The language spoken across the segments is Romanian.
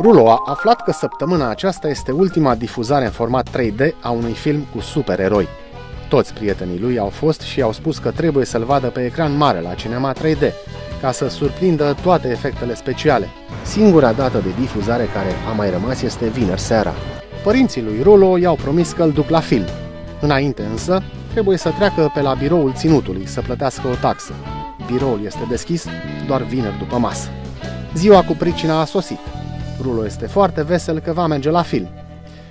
Rulo a aflat că săptămâna aceasta este ultima difuzare în format 3D a unui film cu supereroi. Toți prietenii lui au fost și au spus că trebuie să-l vadă pe ecran mare la cinema 3D, ca să surprindă toate efectele speciale. Singura dată de difuzare care a mai rămas este vineri seara. Părinții lui Rulo i-au promis că îl duc la film. Înainte însă, trebuie să treacă pe la biroul ținutului să plătească o taxă. Biroul este deschis doar vineri după masă. Ziua cu pricina a sosit. Rulo este foarte vesel că va merge la film.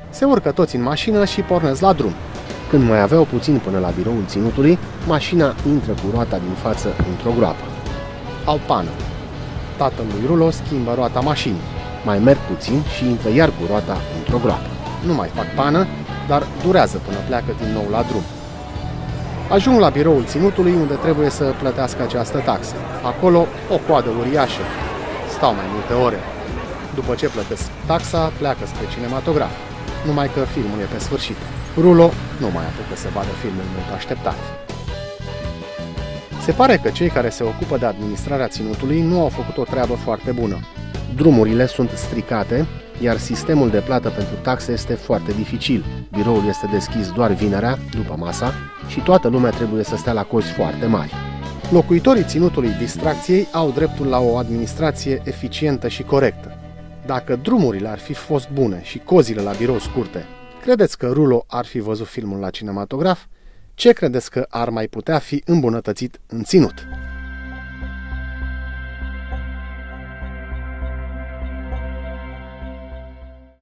Se urcă toți în mașină și pornesc la drum. Când mai aveau puțin până la biroul ținutului, mașina intră cu roata din față într-o groapă. Au pană. Tatăl lui Rulo schimbă roata mașinii. Mai merg puțin și intră iar cu roata într-o groapă. Nu mai fac pană, dar durează până pleacă din nou la drum. Ajung la biroul ținutului unde trebuie să plătească această taxă. Acolo o coadă uriașă. Stau mai multe ore. După ce plătesc taxa, pleacă spre cinematograf. Numai că filmul e pe sfârșit. Rulo nu mai apucă să vadă filmul mult așteptat. Se pare că cei care se ocupă de administrarea ținutului nu au făcut o treabă foarte bună. Drumurile sunt stricate, iar sistemul de plată pentru taxe este foarte dificil. Biroul este deschis doar vinerea, după masa, și toată lumea trebuie să stea la cozi foarte mari. Locuitorii ținutului distracției au dreptul la o administrație eficientă și corectă. Dacă drumurile ar fi fost bune și cozile la birou scurte, credeți că Rulo ar fi văzut filmul la cinematograf? Ce credeți că ar mai putea fi îmbunătățit în ținut?